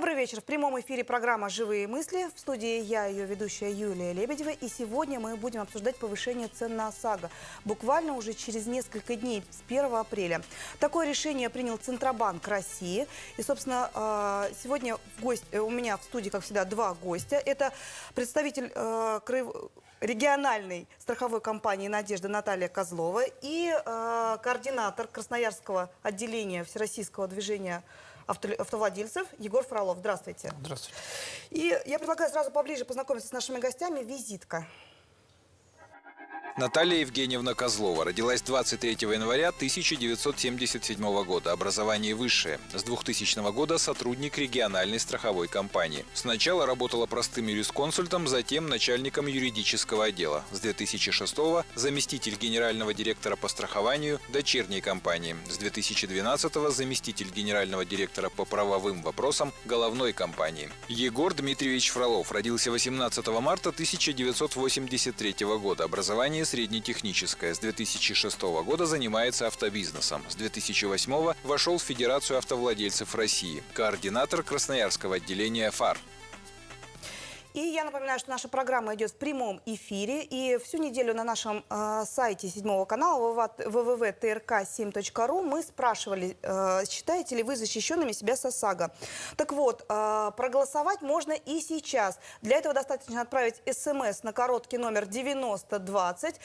Добрый вечер. В прямом эфире программа «Живые мысли». В студии я, ее ведущая Юлия Лебедева. И сегодня мы будем обсуждать повышение цен на ОСАГО. Буквально уже через несколько дней, с 1 апреля. Такое решение принял Центробанк России. И, собственно, э, сегодня в гость... э, у меня в студии, как всегда, два гостя. Это представитель э, региональной страховой компании «Надежда» Наталья Козлова и э, координатор Красноярского отделения Всероссийского движения авто- автовладельцев Егор Фролов. Здравствуйте. Здравствуйте. И я предлагаю сразу поближе познакомиться с нашими гостями. Визитка. Наталья Евгеньевна Козлова родилась 23 января 1977 года. Образование высшее. С 2000 года сотрудник региональной страховой компании. Сначала работала простым юрисконсультом, затем начальником юридического отдела. С 2006 заместитель генерального директора по страхованию дочерней компании. С 2012 заместитель генерального директора по правовым вопросам головной компании. Егор Дмитриевич Фролов родился 18 марта 1983 года. Образование среднетехническое. С 2006 года занимается автобизнесом. С 2008 вошел в Федерацию автовладельцев России. Координатор Красноярского отделения ФАР. И я напоминаю, что наша программа идет в прямом эфире. И всю неделю на нашем э, сайте седьмого канала www.trk7.ru мы спрашивали, э, считаете ли вы защищенными себя с ОСАГО. Так вот, э, проголосовать можно и сейчас. Для этого достаточно отправить смс на короткий номер 9020,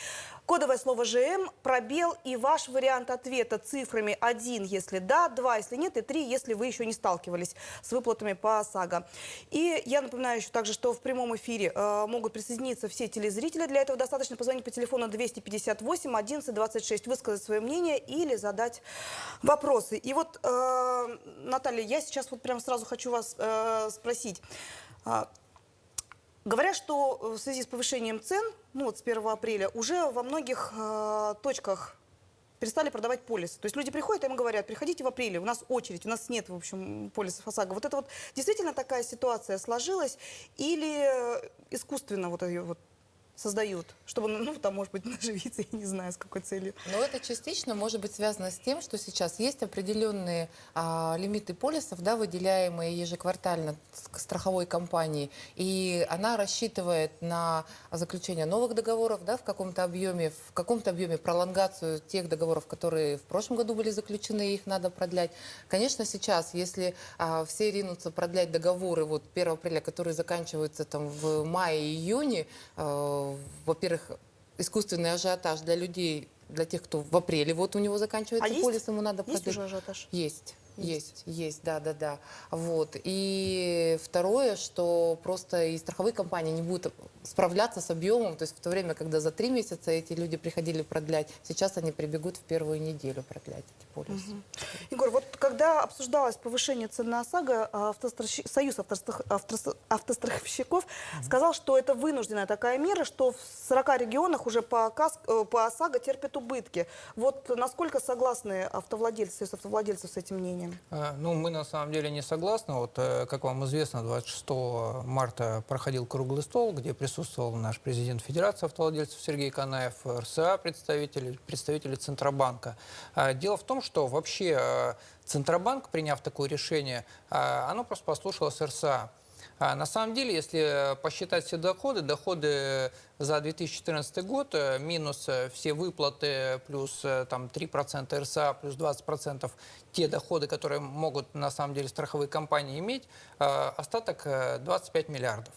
кодовое слово ЖМ, пробел и ваш вариант ответа цифрами 1, если да, 2, если нет, и 3, если вы еще не сталкивались с выплатами по ОСАГО. И я напоминаю еще также, что в прямом эфире э, могут присоединиться все телезрители. Для этого достаточно позвонить по телефону 258 11 26, высказать свое мнение или задать вопросы. И вот, э, Наталья, я сейчас вот прям сразу хочу вас э, спросить. Говорят, что в связи с повышением цен, ну вот с 1 апреля, уже во многих э, точках перестали продавать полисы. То есть люди приходят, им говорят, приходите в апреле, у нас очередь, у нас нет, в общем, полисов ОСАГО. Вот это вот действительно такая ситуация сложилась или э, искусственно вот ее вот создают, чтобы, ну, там, может быть, наживиться, я не знаю, с какой целью. Но это частично может быть связано с тем, что сейчас есть определенные а, лимиты полисов, да, выделяемые ежеквартально страховой компанией, и она рассчитывает на заключение новых договоров, да, в каком-то объеме, в каком-то объеме пролонгацию тех договоров, которые в прошлом году были заключены, их надо продлять. Конечно, сейчас, если а, все ринутся продлять договоры вот 1 апреля, которые заканчиваются там в мае-июне, э, во-первых, искусственный ажиотаж для людей, для тех, кто в апреле вот у него заканчивается А есть? полис, ему надо Есть уже ажиотаж? Есть. Есть, есть, да, да, да. Вот. И второе, что просто и страховые компании не будут справляться с объемом, то есть в то время, когда за три месяца эти люди приходили продлять, сейчас они прибегут в первую неделю продлять эти полисы. Егор, вот когда обсуждалось повышение цен на ОСАГО, автострахи- Союз автострах- автос- автостраховщиков сказал, что это вынужденная такая мера, что в 40 регионах уже по, КАС- э, по ОСАГО терпят убытки. Вот насколько согласны автовладельцы, Союз автовладельцев с этим мнением? Э, Ну, мы на самом деле не согласны. Вот, э, как вам известно, 26 марта проходил круглый стол, где присутствовал наш президент Федерации автовладельцев Сергей Канаев, РСА представители, представители Центробанка. А, Дело в том, что вообще э, Центробанк, приняв такое решение, а, оно просто послушалось РСА. А на самом деле, если э, посчитать все доходы, доходы за 2014 год, э, минус э, все выплаты, плюс э, там 3% РСА, плюс 20% те доходы, которые могут на самом деле страховые компании иметь, э, остаток э, 25 миллиардов.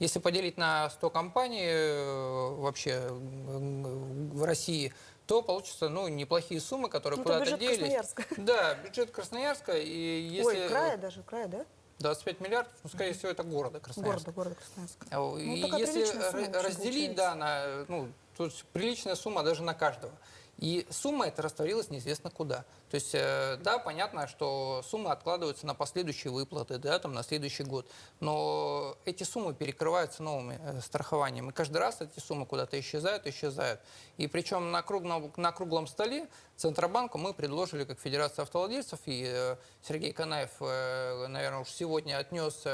Если поделить на 100 компаний э, вообще в России, то получится ну, неплохие суммы, которые Ну, куда-то делись. Красноярска. Да, бюджет Красноярска. И если Ой, края даже, края, да? 25 миллиардов, ну, скорее всего, это города Красноярска. Города, города Красноярска. А, И такая если разделить, получается. да, на, ну, то есть приличная сумма даже на каждого. И сумма эта растворилась неизвестно куда. То есть, э, да, понятно, что суммы откладываются на последующие выплаты, да, там, на следующий год. Но эти суммы перекрываются новыми э, страхованиями. И каждый раз эти суммы куда-то исчезают, исчезают. И причем на круглом, на круглом столе Центробанку мы предложили, как Федерация автовладельцев, и э, Сергей Канаев, наверное, уж сегодня отнес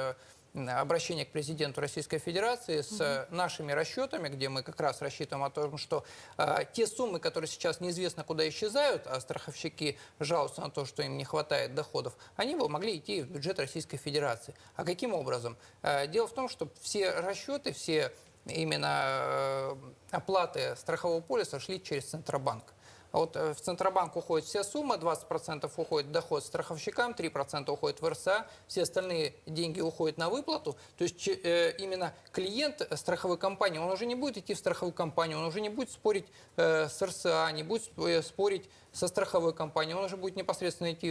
обращение к президенту Российской Федерации с э, нашими расчетами, где мы как раз рассчитываем о том, что э, те суммы, которые сейчас неизвестно куда исчезают, а страховщики жалуются на то, что им не хватает доходов, они бы могли идти в бюджет Российской Федерации. А каким образом? Э, Дело в том, что все расчеты, все именно э, оплаты страхового полиса шли через Центробанк. А Вот э, в Центробанк уходит вся сумма, 20% уходит доход страховщикам, 3% уходит в РСА, все остальные деньги уходят на выплату. То есть э, именно клиент э, страховой компании, он уже не будет идти в страховую компанию, он уже не будет спорить с РСА, не будет сп- спорить со страховой компанией, он уже будет непосредственно идти,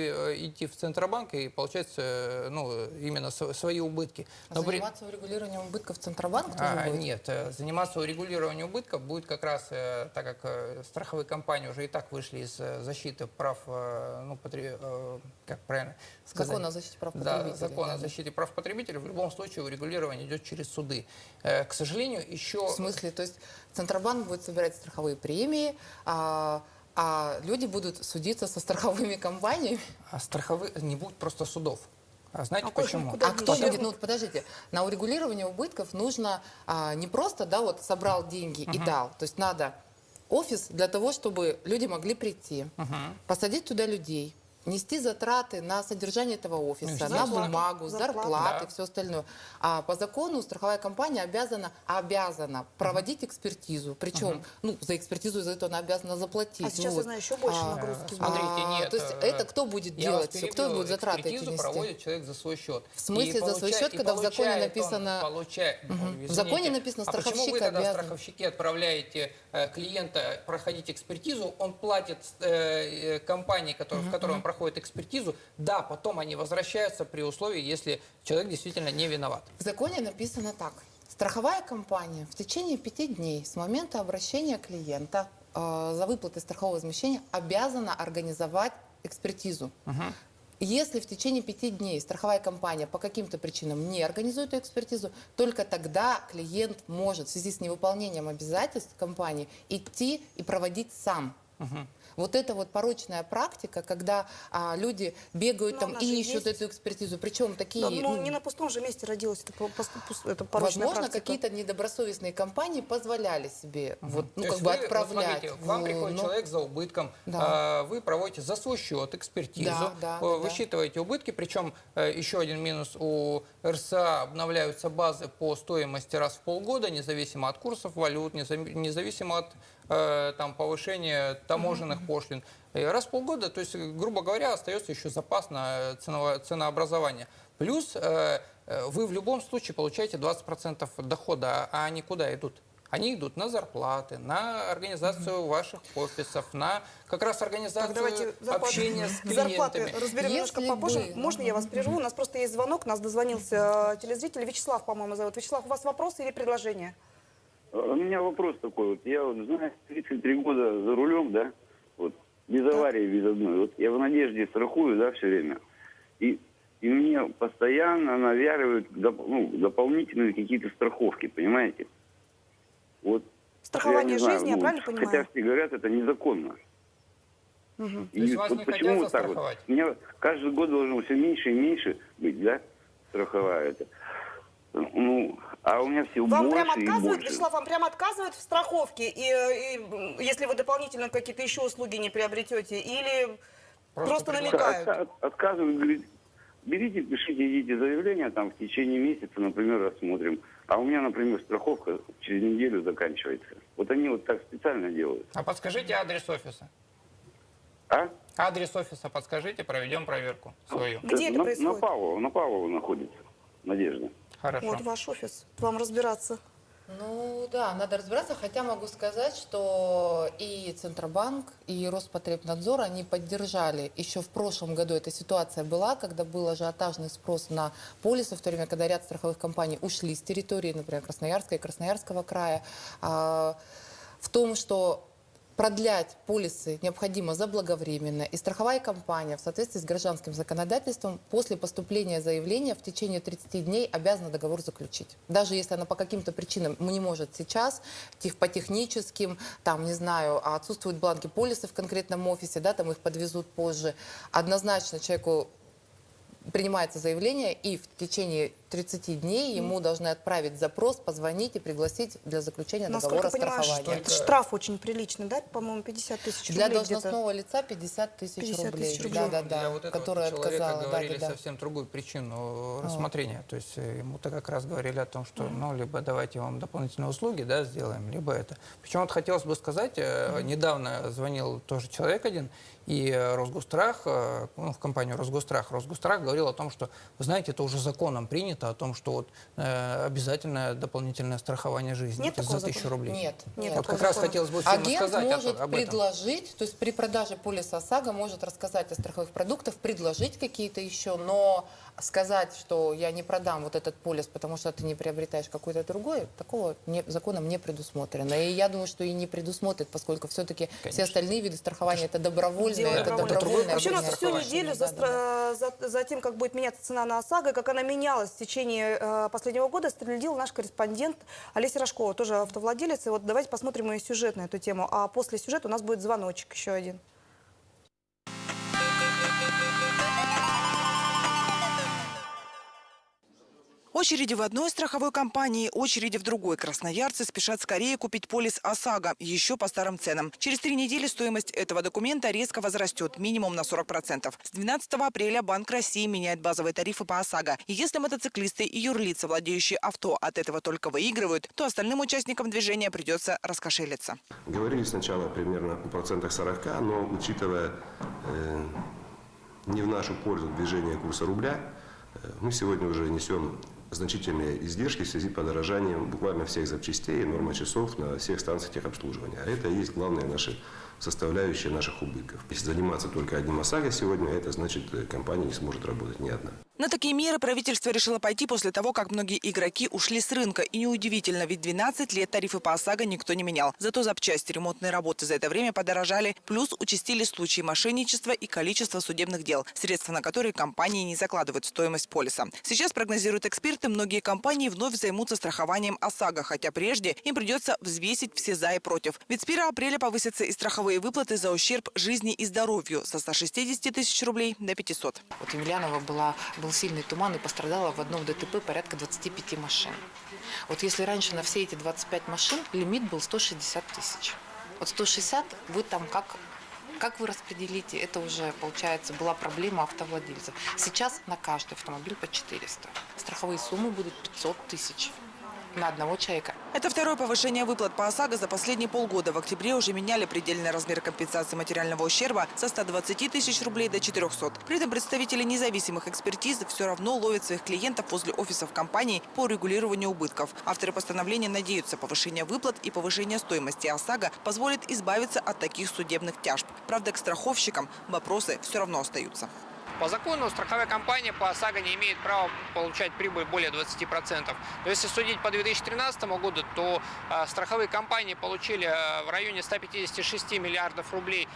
идти в Центробанк и получать ну, именно св- свои убытки. А Но при- заниматься урегулированием убытков Центробанк тоже а, будет? Нет, заниматься урегулированием убытков будет как раз, так как страховые компании уже и так вышли из э, защиты прав, э, ну, потре- э, как правильно сказать? Закон о защите прав Да, потребителей, закон да. о защите прав потребителей. В любом случае урегулирование идет через суды. К сожалению, еще... В смысле, то есть Центробанк будет собирать страховые премии, а, а люди будут судиться со страховыми компаниями? А страховые не будет просто судов. А знаете А почему? А кто будет? Ну, подождите, на урегулирование убытков нужно а, не просто, да, вот собрал деньги и дал. То есть надо офис для того, чтобы люди могли прийти, посадить туда людей, нести затраты на содержание этого офиса, на бумагу, зарплаты, Да. все остальное. А по закону страховая компания обязана, обязана проводить экспертизу. Причем, ну, за экспертизу за это она обязана заплатить. А сейчас, Ну, я знаю, еще больше а, нагрузки. Смотри, Смотрите, а, нет, То есть э, это кто будет делать? всё? Кто будет затраты эти Экспертизу нести? проводит человек за свой счет. В смысле И за свой счет, когда в законе написано- получает-. Ой, В законе написано, А почему вы страховщик тогда обязан? страховщики отправляете э, клиента проходить экспертизу, он платит э, э, компании, которая- в которой он проходит экспертизу, да, потом они возвращаются при условии, если человек действительно не виноват. В законе написано так. Страховая компания в течение пяти дней с момента обращения клиента э, за выплатой страхового возмещения обязана организовать экспертизу. Если в течение пяти дней страховая компания по каким-то причинам не организует эту экспертизу, только тогда клиент может в связи с невыполнением обязательств компании идти и проводить сам. Вот это вот порочная практика, когда а, люди бегают Но там и ищут есть. эту экспертизу. Причем такие... Да, ну, ну, не на пустом же месте родилась эта, эта порочная Возможно, какие-то недобросовестные компании позволяли себе вот, ну, То как бы вы, вот отправлять. смотрите, к вам в- приходит ну, человек за убытком, Да. а, вы проводите за свой счет экспертизу, Да, да, э, да. высчитываете убытки, причем э, еще один минус у РСА обновляются базы по стоимости раз в полгода, независимо от курсов валют, незави- независимо от там, повышения таможенных пошлин. И раз в полгода, то есть, грубо говоря, остается еще запас на ценово- ценообразование. Плюс э, э, вы в любом случае получаете 20% дохода, а они куда идут? Они идут на зарплаты, на организацию ваших офисов, на как раз Так, организацию давайте зарплаты, общения с зарплаты клиентами. разберем немножко Если попозже. бы- Можно я вас прерву? У нас просто есть звонок, нас дозвонился э, телезритель. Вячеслав, по-моему, зовут. Вячеслав, у вас вопросы или предложения? У меня вопрос такой. Вот я вот знаю, 33 года за рулем, да, вот, без аварии, без одной. Вот я в надежде страхую, да, все время. И, и мне постоянно навяривают доп- ну, дополнительные какие-то страховки, понимаете? Вот. Страхование я знаю, жизни, я ну, правильно Хотя понимаю? все говорят, это незаконно. Мгм. То есть вас не хотят вот так вот? меня каждый год должно все меньше и меньше быть, да, страховая это. Ну, а у меня все Вам больше прям и отказывают, больше. Вячеслав, вам прям отказывают в страховке, и, и, если вы дополнительно какие-то еще услуги не приобретете, или Просто просто, намекают? От- от- отказывают, говорит, берите, пишите, идите заявление, там в течение месяца, например, рассмотрим. А у меня, например, страховка через неделю заканчивается. Вот они вот так специально делают. А подскажите адрес офиса. А? Адрес офиса подскажите, проведем проверку свою. Где это на, происходит? На Павлова, на Павлова находится. Надежда. Хорошо. Вот ваш офис, вам разбираться. Ну да, надо разбираться, хотя могу сказать, что и Центробанк, и Роспотребнадзор, они поддержали. Еще в прошлом году эта ситуация была, когда был ажиотажный спрос на полисы, в то время, когда ряд страховых компаний ушли с территории, например, Красноярска и Красноярского края, а, в том, что продлять полисы необходимо заблаговременно, и страховая компания в соответствии с гражданским законодательством после поступления заявления в течение 30 дней обязана договор заключить. Даже если она по каким-то причинам не может сейчас, тех, по техническим, там, не знаю, отсутствуют бланки полиса в конкретном офисе, да, там их подвезут позже, однозначно человеку принимается заявление, и в течение 30 дней ему должны отправить запрос, позвонить и пригласить для заключения Насколько договора понимаю, что страхования. это штраф очень приличный, да? По-моему, 50 тысяч Для рублей где-то. должностного лица 50 тысяч 50 рублей. Да, да, Для да. вот этого которая человека отказала. Да, говорили да, да. совсем другую причину рассмотрения. То есть э, ему-то как раз говорили о том, что ну, либо давайте вам дополнительные услуги да, сделаем, либо это. Причем вот хотелось бы сказать, э, недавно звонил тоже человек один, и э, Росгострах, э, ну, в компанию Росгострах, Росгострах говорил о том, что, вы знаете, это уже законом принято, о том, что вот, э, обязательное дополнительное страхование жизни Нет это за тысячу закона? рублей. Нет, Нет. Вот как раз закона. хотелось бы Агент сказать о- может об этом. предложить, то есть при продаже полиса ОСАГО может рассказать о страховых продуктах, предложить какие-то еще, но сказать, что я не продам вот этот полис, потому что ты не приобретаешь какой-то другой, такого не, законом не предусмотрено. И я думаю, что и не предусмотрит, поскольку все-таки все остальные виды страхования это добровольное, Дело это добровольное. Вообще у нас всю неделю за. Да, да, за- за тем, как будет меняться цена на ОСАГО, как она менялась в течение э, последнего года, следил наш корреспондент Олеся Рожкова, тоже автовладелец. И вот давайте посмотрим ее сюжет на эту тему. А после сюжета у нас будет звоночек еще один. Очереди в одной страховой компании, очереди в другой. Красноярцы спешат скорее купить полис ОСАГО, еще по старым ценам. Через три недели стоимость этого документа резко возрастет, минимум на 40%. С 12 апреля Банк России меняет базовые тарифы по ОСАГО. И если мотоциклисты и юрлицы, владеющие авто, от этого только выигрывают, то остальным участникам движения придется раскошелиться. Говорили сначала примерно о процентах 40, но учитывая э, не в нашу пользу движение курса рубля, э, мы сегодня уже несем значительные издержки в связи с подорожанием буквально всех запчастей и нормы часов на всех станциях техобслуживания. А это и есть главная наша составляющая наших убытков. Если заниматься только одним ОСАГО сегодня, это значит, э, компания не сможет работать ни одна. На такие меры правительство решило пойти после того, как многие игроки ушли с рынка. И неудивительно, ведь 12 лет тарифы по ОСАГО никто не менял. Зато запчасти, ремонтные работы за это время подорожали. Плюс участились случаи мошенничества и количество судебных дел, средства на которые компании не закладывают в стоимость полиса. Сейчас, прогнозируют эксперты, многие компании вновь займутся страхованием ОСАГО, хотя прежде им придется взвесить все за и против. Ведь с 1 апреля повысятся и страховые выплаты за ущерб жизни и здоровью со 160 тысяч рублей до 500. Вот в Емельяново была, был сильный туман и пострадало в одном ДТП порядка 25 машин. Вот если раньше на все эти 25 машин лимит был 160 тысяч. Вот 160 вы там как как вы распределите, это уже, получается, была проблема автовладельцев. Сейчас на каждый автомобиль по 400. Страховые суммы будут 500 тысяч на одного человека. Это второе повышение выплат по ОСАГО за последние полгода. В октябре уже меняли предельный размер компенсации материального ущерба со 120 тысяч рублей до 400. При этом представители независимых экспертиз все равно ловят своих клиентов возле офисов компаний по регулированию убытков. Авторы постановления надеются, повышение выплат и повышение стоимости ОСАГО позволит избавиться от таких судебных тяжб. Правда, к страховщикам вопросы все равно остаются. По закону страховая компания по ОСАГО не имеет права получать прибыль более 20%. Но если судить по 2013 году, то э, страховые компании получили э, в районе 156 миллиардов рублей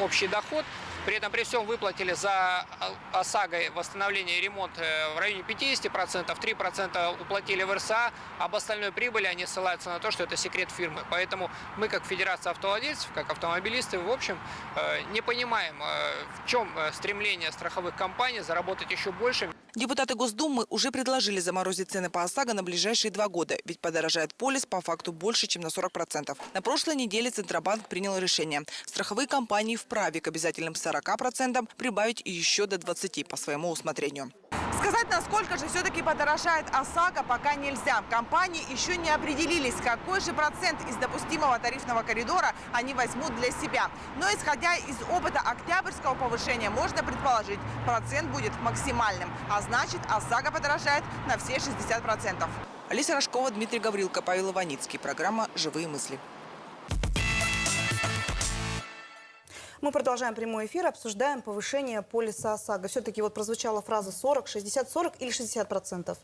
общий доход. При этом при всем выплатили за э, ОСАГО восстановление и ремонт э, в районе 50%, 3% уплатили в РСА, об остальной прибыли они ссылаются на то, что это секрет фирмы. Поэтому мы, как Федерация автовладельцев, как автомобилисты, в общем, э, не понимаем, э, в чем э, стремление страховых компаний заработать еще больше. Депутаты Госдумы уже предложили заморозить цены по ОСАГО на ближайшие два года, ведь подорожает полис по факту больше, чем на 40%. На прошлой неделе Центробанк принял решение. Страховые компании вправе к обязательным 40% прибавить еще до 20% по своему усмотрению. Сказать, насколько же все-таки подорожает ОСАГО, пока нельзя. Компании еще не определились, какой же процент из допустимого тарифного коридора они возьмут для себя. Но исходя из опыта октябрьского повышения, можно предположить, процент будет максимальным. А значит, ОСАГО подорожает на все 60%. Алиса Рожкова, Дмитрий Гаврилко, Павел Иваницкий. Программа «Живые мысли». Мы продолжаем прямой эфир, обсуждаем повышение полиса ОСАГО. Все-таки вот прозвучала фраза 40, 60, 40 или 60 процентов.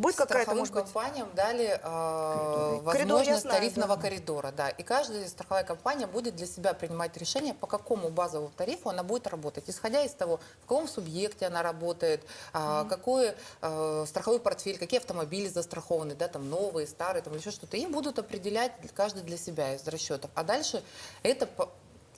Будет какая-то, может быть... компаниям дали э, Коридор возможность знаю, тарифного да. коридора, да. И каждая страховая компания будет для себя принимать решение, по какому базовому тарифу она будет работать, исходя из того, в каком субъекте она работает, а, какой э, страховой портфель, какие автомобили застрахованы, да, там новые, старые, там еще что-то. И будут определять каждый для себя из расчетов. А дальше это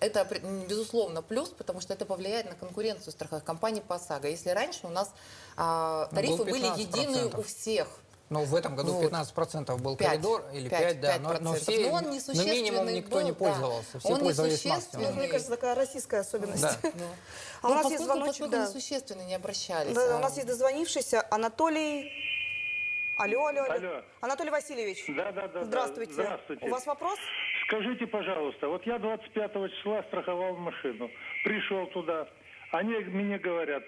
это, безусловно, плюс, потому что это повлияет на конкуренцию страховых компаний по ОСАГО. Если раньше у нас а, Ну, тарифы был были 15%. единые у всех, Ну, в этом году Вот. 15% был Пять. коридор, или Пять, 5, да, но, но 5%. все, Но он но минимум никто не был, да. пользовался, все Он пользовались несущественный. максимумом. Мне кажется, такая российская особенность. Да. А у Ну, нас поскольку, есть звоночек, поскольку да. несущественно не обращались. Да, а, у нас есть дозвонившийся Анатолий... Алло, алло, алло. Алло. Анатолий Васильевич. Да, да, да. да. Здравствуйте. Здравствуйте. У вас вопрос? Скажите, пожалуйста, вот я 25 числа страховал машину, пришел туда, они мне говорят,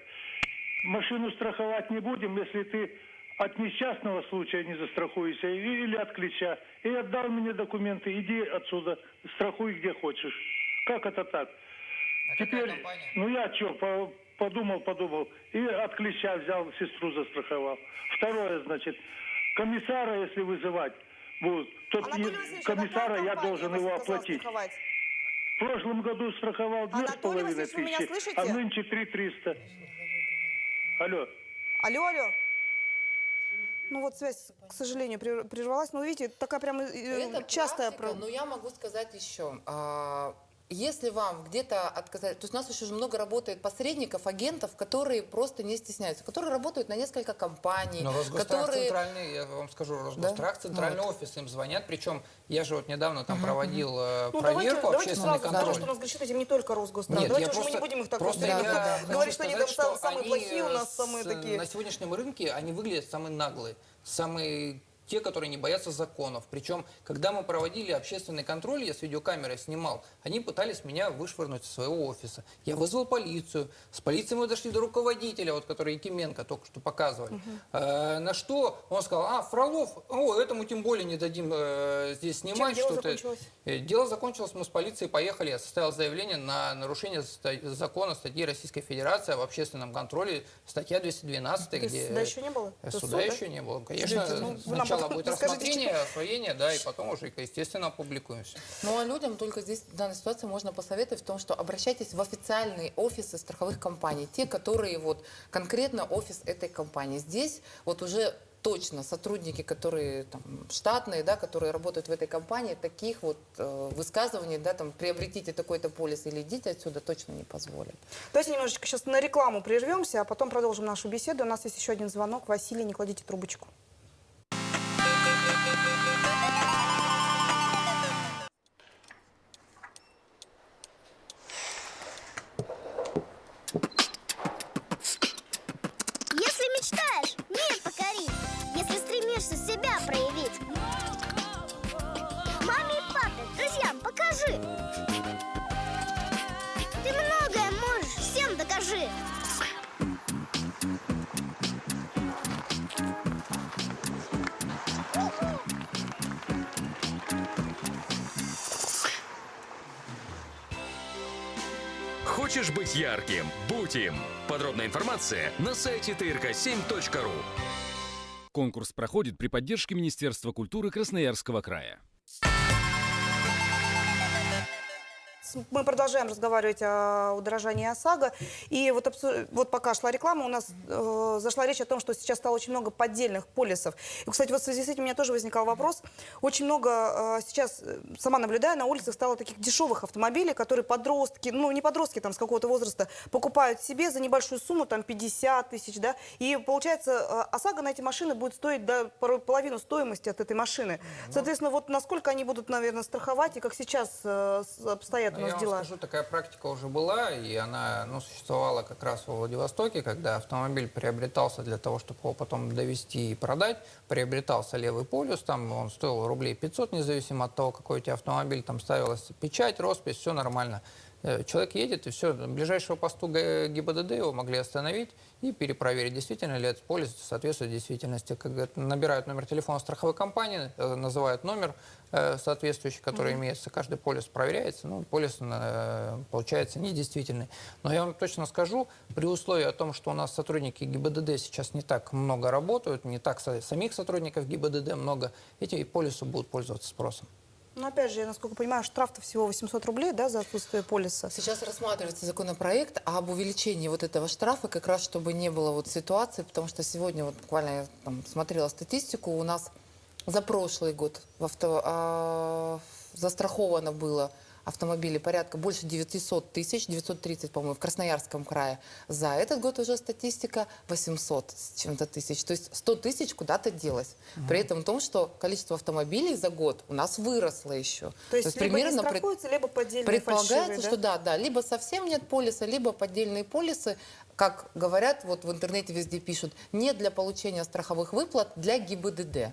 машину страховать не будем, если ты от несчастного случая не застрахуешься или от ключа. И отдал мне документы, иди отсюда, страхуй где хочешь. Как это так? А компания? ну я что, подумал, подумал, и от клеща взял, сестру застраховал. Второе, значит, комиссара, если вызывать будут, то Анатолий а комиссара я должен его оплатить. страховать? В прошлом году страховал две с Анатолий половиной Васильевич, вы меня тысячи, слышите? а нынче три триста. Алло. Алло, алло. Ну вот связь, к сожалению, прер- прервалась. Но видите, такая прям э, Это частая... практика, про- но я могу сказать еще. Если вам где-то отказать, то есть у нас еще много работает посредников, агентов, которые просто не стесняются, которые работают на несколько компаний, Но Росгострах которые... центральный, я вам скажу, Росгострах, Да? центральный офис, им звонят. Причем я же вот недавно там проводил э, Ну, давайте, проверку, давайте общественный сразу контроль. скажем, что у нас грешит этим не только Росгострах. Нет, давайте уж мы просто, не будем их так просто вот я да, хочу говорить, что они там сам- самые плохие у нас, э, самые с- такие. На сегодняшнем рынке они выглядят самые наглые, самые те, которые не боятся законов. Причем, когда мы проводили общественный контроль, я с видеокамерой снимал, они пытались меня вышвырнуть из своего офиса. Я вызвал полицию. С полицией мы дошли до руководителя, вот, который Якименко только что показывали. Э, на что он сказал, а, Фролов, о, этому тем более не дадим э, здесь снимать. что-то». Э, Дело закончилось, мы с полицией поехали, я составил заявление на нарушение закона статьи Российской Федерации об общественном контроле, статья 212, То есть где... суда еще не было? Э, Суда суд, да? еще не было. Конечно, ну, вы нам сначала будет расскажите, рассмотрение, освоение, да, и потом уже, естественно, опубликуемся. Ну а людям только здесь в данной ситуации можно посоветовать в том, что обращайтесь в официальные офисы страховых компаний, те, которые вот конкретно офис этой компании. Здесь вот уже точно сотрудники, которые там, штатные, да, которые работают в этой компании, таких вот э, высказываний, да, там, приобретите такой-то полис или идите отсюда, точно не позволят. Давайте немножечко сейчас на рекламу прервемся, а потом продолжим нашу беседу. У нас есть еще один звонок. Василий, не кладите трубочку. Хочешь быть ярким? Будь им! Подробная информация на сайте trk7.ru Конкурс проходит при поддержке Министерства культуры Красноярского края. Мы продолжаем разговаривать о удорожании ОСАГО. И вот, вот пока шла реклама, у нас э, зашла речь о том, что сейчас стало очень много поддельных полисов. И, кстати, вот в связи с этим у меня тоже возникал вопрос. Очень много э, сейчас, э, сама наблюдаю, на улицах стало таких дешевых автомобилей, которые подростки, ну не подростки там с какого-то возраста, покупают себе за небольшую сумму, там 50 тысяч, да. И получается, э, ОСАГО на эти машины будет стоить до порой половину стоимости от этой машины. Соответственно, вот насколько они будут, наверное, страховать и как сейчас э, обстоят у нас я дела? вам скажу, такая практика уже была, и она ну, существовала как раз во Владивостоке, когда автомобиль приобретался для того, чтобы его потом довести и продать. Приобретался левый полюс, там он стоил рублей 500, независимо от того, какой у тебя автомобиль, там ставилась печать, роспись, все нормально. Э, Человек едет, и все, ближайшего посту ГИБДД его могли остановить и перепроверить, действительно ли этот полис соответствует действительности. Как набирают номер телефона страховой компании, э, называют номер э, соответствующий, который имеется. Каждый полис проверяется, ну, полис получается недействительный. Но я вам точно скажу, при условии о том, что у нас сотрудники ГИБДД сейчас не так много работают, не так самих сотрудников ГИБДД много, эти полисы будут пользоваться спросом. Ну, опять же, я, насколько понимаю, штраф-то всего 800 рублей, да, за отсутствие полиса. Сейчас рассматривается законопроект об увеличении вот этого штрафа, как раз чтобы не было вот ситуации, потому что сегодня вот буквально я там смотрела статистику, у нас за прошлый год в авто, а, застраховано было автомобилей порядка больше 900 тысяч, 930, по-моему, в Красноярском крае. За этот год уже статистика 800 с чем-то тысяч. То есть 100 тысяч куда-то делось. При этом в том, что количество автомобилей за год у нас выросло еще. То есть, либо не пред- страхуются, либо поддельные Предполагается, фальшивые, да? что да, да, либо совсем нет полиса, либо поддельные полисы, как говорят, вот в интернете везде пишут, не для получения страховых выплат, для ГИБДД.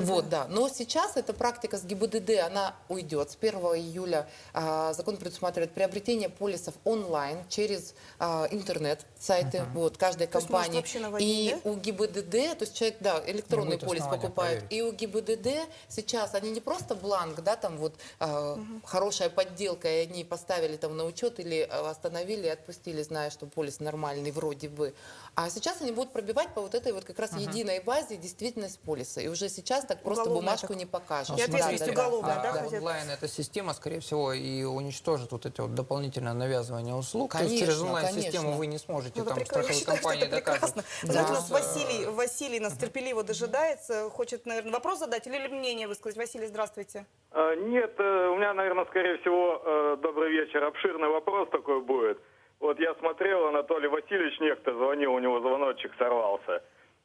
Вот, да. Но сейчас эта практика с ГИБДД, она уйдет. С 1 июля а, закон предусматривает приобретение полисов онлайн через а, интернет, сайты, вот, каждой То есть, может, компании. наводить, И да? у ГИБДД, то есть человек, да, электронный полис покупает, проверить. и у ГИБДД сейчас они не просто бланк, да, там вот э, хорошая подделка, и они поставили там на учет или э, остановили и отпустили, зная, что полис нормальный вроде бы. А сейчас они будут пробивать по вот этой вот как раз единой базе действительность полиса. И уже сейчас так просто Уголовная бумажку так- не покажешь. И ответственность Да, да, да. уголовная, да, А хотят? онлайн эта система, скорее всего, и уничтожит вот эти вот дополнительное навязывание услуг. То есть через Конечно, онлайн-систему конечно. вы не сможете Ну, там прекрасно. Я страховой считаю, компании прекрасно. Да. У нас Э, Василий, Василий нас терпеливо дожидается, хочет, наверное, вопрос задать или мнение высказать. Василий, здравствуйте. А, Нет, э, у меня, наверное, скорее всего, э, добрый вечер, обширный вопрос такой будет. Вот я смотрел, Анатолий Васильевич некто звонил, у него звоночек сорвался.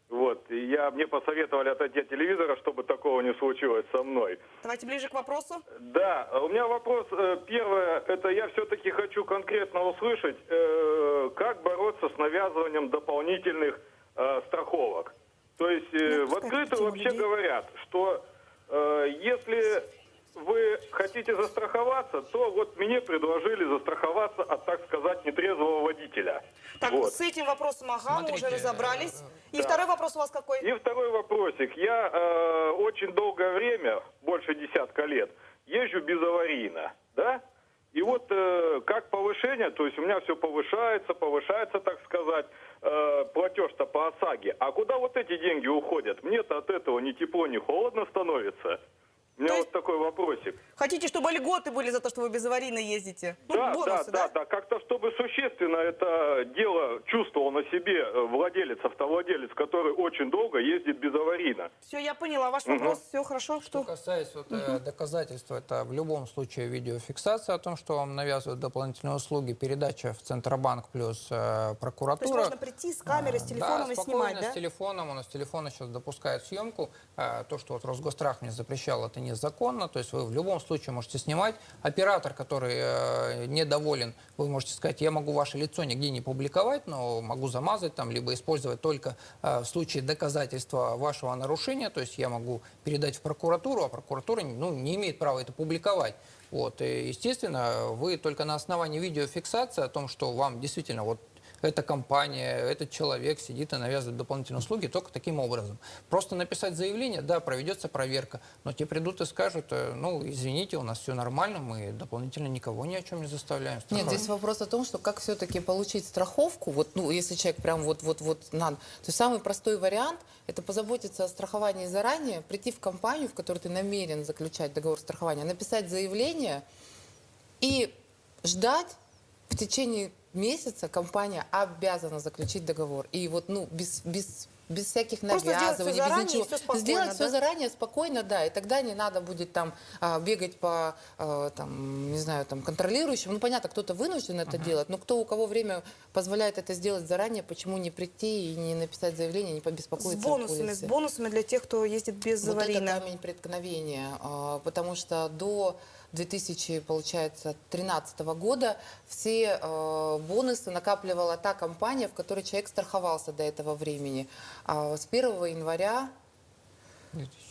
Вот, и я, мне посоветовали отойти от телевизора, чтобы такого не случилось со мной. Давайте ближе к вопросу. Да, у меня вопрос. э, Первое, это я все-таки хочу конкретно услышать, э, как бороться с навязыванием дополнительных э, страховок. То есть э, Ну, в открытую вообще людей. говорят, что э, если вы хотите застраховаться, то вот мне предложили застраховаться от, так сказать, нетрезвого водителя. Так, Вот. с этим вопросом, ага, мы уже Смотрите, разобрались. И да. второй вопрос у вас какой? И второй вопросик. Я э, очень долгое время, больше десятка лет, езжу безаварийно, да? И вот э, как повышение, то есть у меня все повышается, повышается, так сказать, э, платеж-то по ОСАГе. А куда вот эти деньги уходят? Мне-то от этого ни тепло, ни холодно становится. У меня То вот такой вопросик. Хотите, чтобы льготы были за то, что вы безаварийно ездите? Ну, да, бонусы, да, да, да, как-то чтобы существенно это дело чувствовал на себе э, владелец, автовладелец, который очень долго ездит безаварийно. Все, я поняла. Ваш вопрос, все хорошо. Что Что? касается вот, э, доказательства, это в любом случае видеофиксация о том, что вам навязывают дополнительные услуги, передача в Центробанк плюс э, То есть прокуратура. можно прийти с камерой, с А, телефоном да, и снимать, да? с телефоном. У нас телефоны сейчас допускают съемку. А, То, что вот Росгострах мне запрещал, это незаконно. То есть вы в любом случае можете снимать. Оператор, который э, недоволен, вы можете сказать, я могу ваше лицо нигде не публиковать, но могу замазать там, либо использовать только э, в случае доказательства вашего нарушения. То есть я могу передать в прокуратуру, а прокуратура ну, не имеет права это публиковать. Вот, и, естественно, вы только на основании видеофиксации о том, что вам действительно вот эта компания, этот человек сидит и навязывает дополнительные услуги только таким образом. Просто написать заявление, да, проведется проверка, но те придут и скажут, э, ну, извините, у нас все нормально, мы дополнительно никого ни о чем не заставляем. Нет, страховать». здесь вопрос о том, что как все-таки получить страховку, вот, ну, если человек прям вот-вот-вот надо. То есть самый простой вариант – это позаботиться о страховании заранее, прийти в компанию, в которой ты намерен заключать договор страхования, написать заявление и ждать в течение месяца компания обязана заключить договор. И вот, ну, без, без, без всяких Просто сделать навязываний, всё заранее без ничего. спокойно, Сделать да? все заранее, спокойно, да, и тогда не надо будет там а, бегать по, а, там, не знаю, там, контролирующим. Ну, понятно, кто-то вынужден это делать, но кто у кого время позволяет это сделать заранее, почему не прийти и не написать заявление, не С побеспокоиться о бонусами, с бонусами для тех, кто ездит Вот безаварийно. это камень преткновения, а, потому что до 2000, получается, 2013 года все бонусы накапливала та компания, в которой человек страховался до этого времени. А с 1 января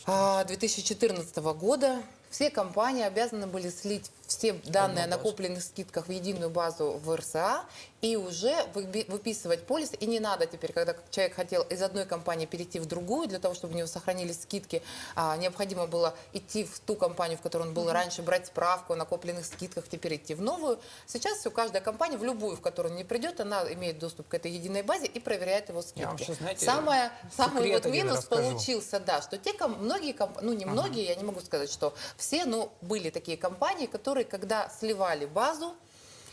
а, 2014 года все компании обязаны были слить все данные о накопленных скидках в единую базу в РСА и уже выписывать полис. И не надо теперь, когда человек хотел из одной компании перейти в другую, для того, чтобы у него сохранились скидки, а, необходимо было идти в ту компанию, в которой он был раньше, брать справку о накопленных скидках, теперь идти в новую. Сейчас все, каждая компания, в любую, в которую он не придет, она имеет доступ к этой единой базе и проверяет его скидки. Я вам щас, знаете, Самое, самый вот минус получился, да, что те, многие, ну не многие, я не могу сказать, что все, но были такие компании, которые, когда сливали базу,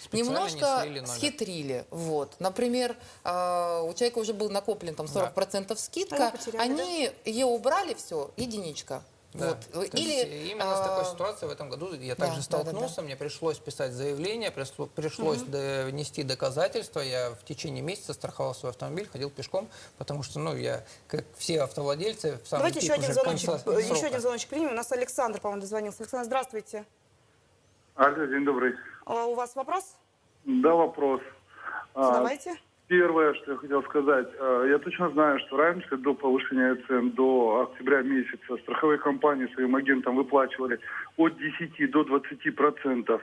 Специально не немножко номер. схитрили. Вот. Например, э, у человека уже был накоплен там 40% А скидка, они ее убрали, все, единичка. Да. Вот. То есть Или, именно с такой а, ситуацией в этом году я да, также да, столкнулся. да, да. Мне пришлось писать заявление, пришло- пришлось Мгм. внести доказательства. Я в течение месяца страховал свой автомобиль, ходил пешком, потому что, ну, я, как все автовладельцы, в самом Давайте еще один звоночек, еще один звоночек примем. У нас Александр, по-моему, дозвонился. Александр, здравствуйте. Алло, день добрый. А У вас вопрос? Да, вопрос. А, Задавайте. Первое, что я хотел сказать, э, я точно знаю, что раньше, до повышения цен, до октября месяца, страховые компании своим агентам выплачивали от 10 до 20 процентов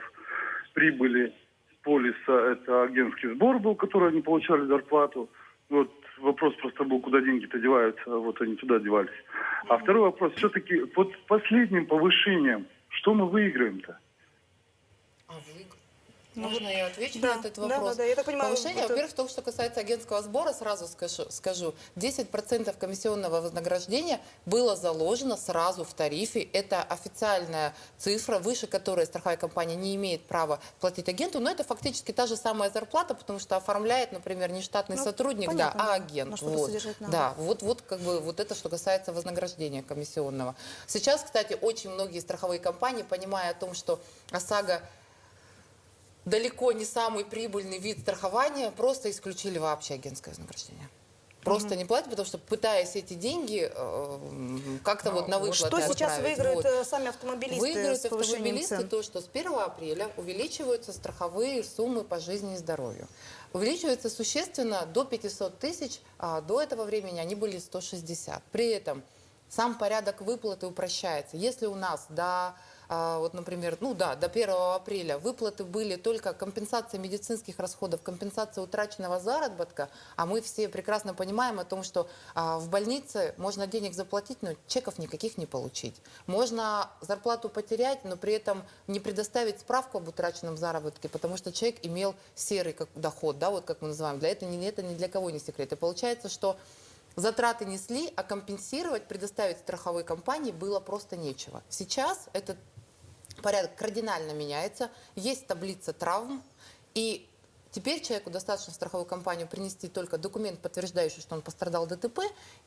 прибыли полиса. Это агентский сбор был, который они получали зарплату. Вот вопрос просто был, куда деньги-то деваются, вот они туда девались. А второй вопрос, все-таки под последним повышением, что мы выиграем-то? Можно я отвечу да, на этот да, вопрос? да, да, я так понимаю, Повышение, это- во-первых, то, что касается агентского сбора, сразу скажу, скажу 10% комиссионного вознаграждения было заложено сразу в тарифе. Это официальная цифра, выше которой страховая компания не имеет права платить агенту, но это фактически та же самая зарплата, потому что оформляет, например, не штатный Ну, сотрудник, понятно, да, да, а агент. вот. Да, вот, вот как бы вот это, что касается вознаграждения комиссионного. Сейчас, кстати, очень многие страховые компании, понимая о том, что ОСАГО далеко не самый прибыльный вид страхования, просто исключили вообще агентское вознаграждение. Просто не платят, потому что пытаясь эти деньги э, как-то вот на выплаты Что сейчас выиграют Вот. э, сами автомобилисты Выиграют автомобилисты цен? то, что с 1 апреля увеличиваются страховые суммы по жизни и здоровью. Увеличивается существенно до 500 тысяч, а до этого времени они были 160. При этом сам порядок выплаты упрощается. Если у нас до а, вот, например, ну да, до 1 апреля выплаты были только компенсация медицинских расходов, компенсация утраченного заработка, а мы все прекрасно понимаем о том, что а, в больнице можно денег заплатить, но чеков никаких не получить. Можно зарплату потерять, но при этом не предоставить справку об утраченном заработке, потому что человек имел серый как, доход, да, вот как мы называем. Для этого, это ни для кого не секрет. И получается, что Затраты несли, а компенсировать, предоставить страховой компании было просто нечего. Сейчас этот порядок кардинально меняется. Есть таблица травм, и Теперь человеку достаточно в страховую компанию принести только документ, подтверждающий, что он пострадал ДТП,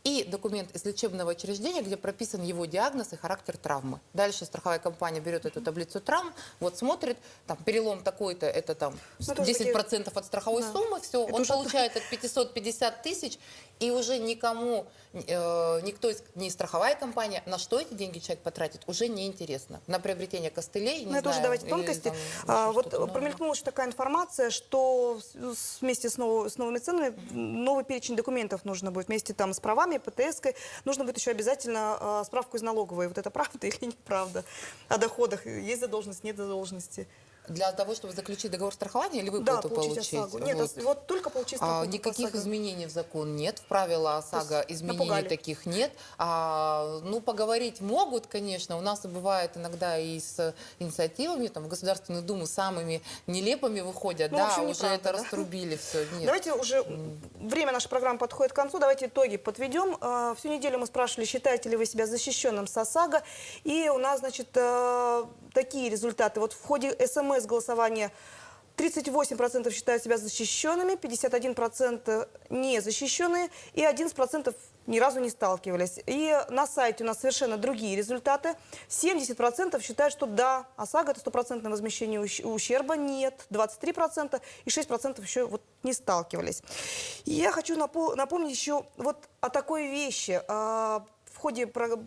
и документ из лечебного учреждения, где прописан его диагноз и характер травмы. Дальше страховая компания берет эту таблицу травм, вот смотрит, там перелом такой-то, это там Ну, это уже 10% от страховой Да. суммы, все, Это он уже- получает от 550 тысяч, и уже никому, э, никто из, не страховая компания, на что эти деньги человек потратит, уже неинтересно. На приобретение костылей, не Ну, это уже давайте или тонкости. там А, вот ну, промелькнула еще такая информация, что вместе с, нов- с новыми ценами новый перечень документов нужно будет. Вместе там с правами, ПТС, нужно будет еще обязательно а, справку из налоговой. Вот это правда или неправда? О доходах. Есть задолженность, нет задолженности. Для того, чтобы заключить договор страхования или Да, выплату получить получить? ОСАГО. Нет, Вот. ос- вот только получить А, страховку по никаких ОСАГО. изменений в закон нет, в правила ОСАГО изменений напугали. таких нет. А, ну, поговорить могут, конечно. У нас бывает иногда и с инициативами, там, в Государственную Думу самыми нелепыми выходят, Ну, да, общем, уже неправда, это да? раструбили все. Нет. Давайте уже время нашей программы подходит к концу. Давайте итоги подведем. Э, Всю неделю мы спрашивали, считаете ли вы себя защищенным с ОСАГО. И у нас, значит, э, такие результаты. Вот в ходе СМС-голосования 38% считают себя защищенными, 51% незащищенные и 11% ни разу не сталкивались. И на сайте у нас совершенно другие результаты. 70% считают, что да, ОСАГО – это стопроцентное возмещение ущ- ущерба. Нет, 23% и 6% еще вот не сталкивались. Я хочу напо- напомнить еще вот о такой вещи. Ходе про-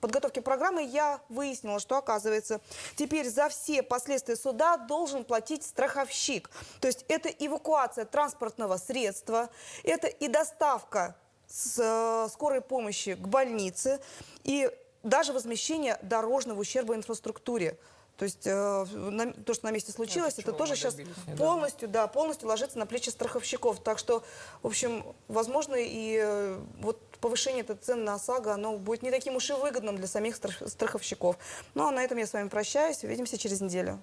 подготовки программы я выяснила, что, оказывается, теперь за все последствия суда должен платить страховщик. То есть это эвакуация транспортного средства, это и доставка с э, скорой помощи к больнице, и даже возмещение дорожного ущерба инфраструктуре. То есть э, на- то, что на месте случилось, это, чего тоже сейчас добились полностью, да, полностью ложится на плечи страховщиков. Так что, в общем, возможно, и э, вот повышение этой цен на ОСАГО, оно будет не таким уж и выгодным для самих страх- страховщиков. Ну, а на этом я с вами прощаюсь. Увидимся через неделю.